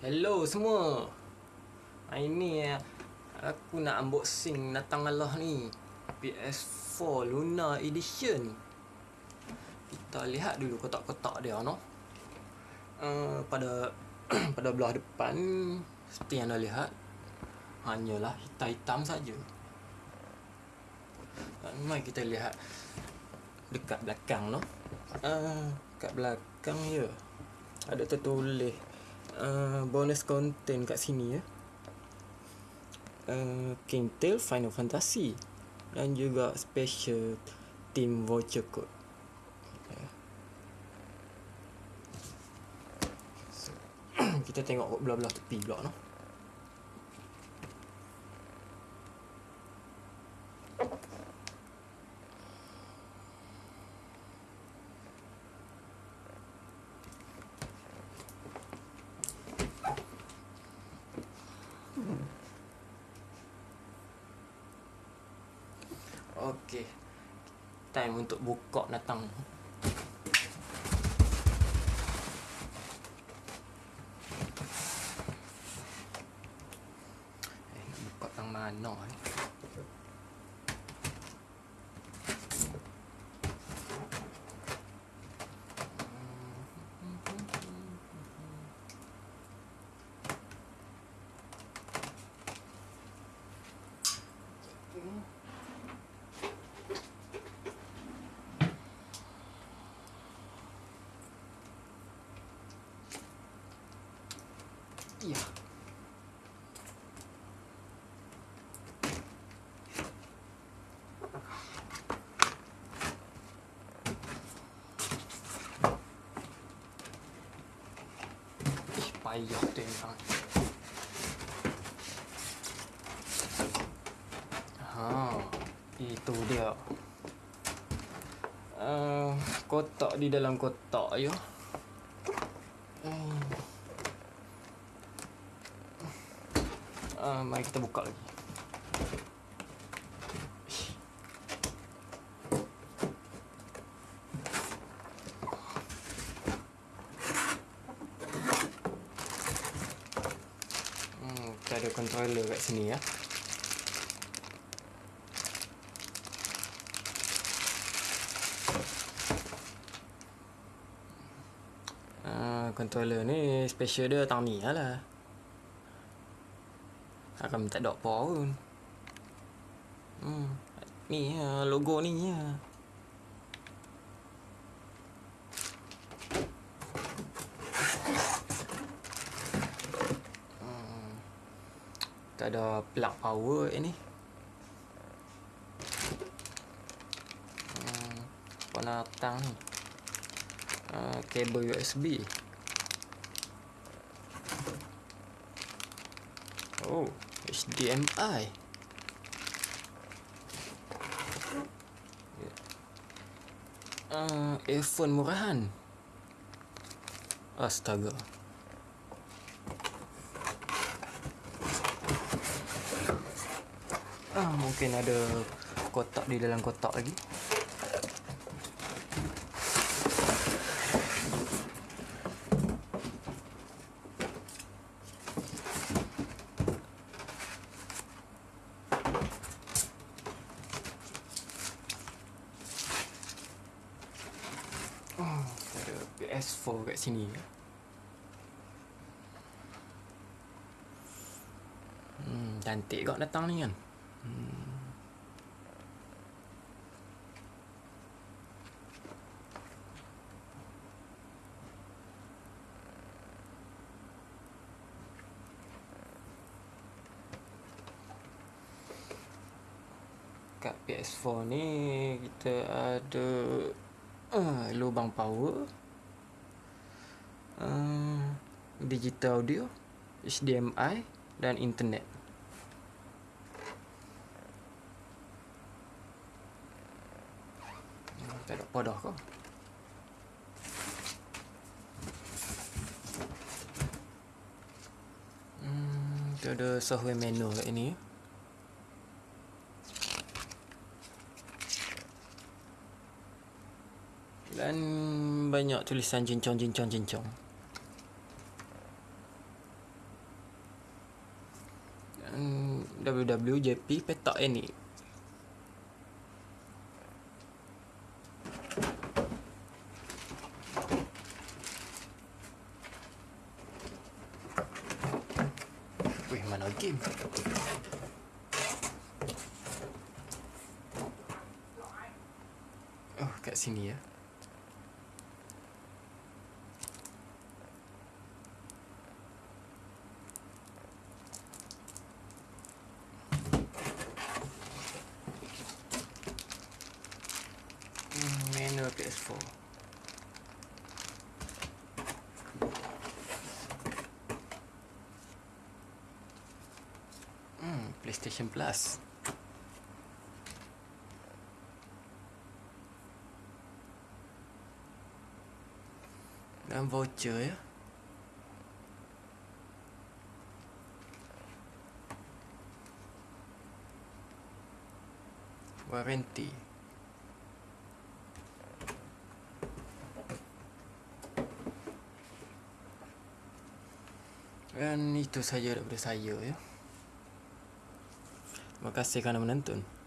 Hello semua. Hari ni eh, aku nak unboxing datang Allah ni. PS4 Luna Edition. Kita lihat dulu kotak-kotak dia no. Uh, pada pada belah depan seperti yang anda lihat hanyalah hitam-hitam saja. Uh, mari kita lihat dekat belakang no. Uh, kat belakang ya. Ada tertulis uh, bonus content kat sini ya. Uh, King Tail Final Fantasy dan juga special team voucher code. Ya. Kita tengok belah-belah tepi pula no. Okey. Time untuk buka datang. Eh, buka tang mana eh? Ya. Tu yang sangat. Ha, itu dia. Uh, kotak di dalam kotak ya. Uh, mari kita buka lagi. Hmm, controller kat sini ya. Uh, controller ni special dia tang ni lah. Akan tak ada apa pun. Hmm. Ni ya, logo ni ya. Tak ada plug power ni. Hmm. Warna tang ni. Uh, kabel USB. Oh, HDMI. Uh, earphone murahan. Astaga. Ah, mungkin ada kotak di dalam kotak lagi. Oh, ada PS4 kat sini. Hmm, cantik kau datang ni kan. Kat PS4 ni kita ada uh, lubang power uh, digital audio HDMI dan internet tak ada padah kau Hmm, ada software manual kat ni. Dan banyak tulisan jincong jincong jincong. Hmm, WWJP petak ini. Game? Oh, kat sini ya. Hmm, Menu PS4. Hmm, PlayStation Plus. Dan voucher ya. Warranty. Dan itu saja daripada saya ya. Terima kasih kerana menonton.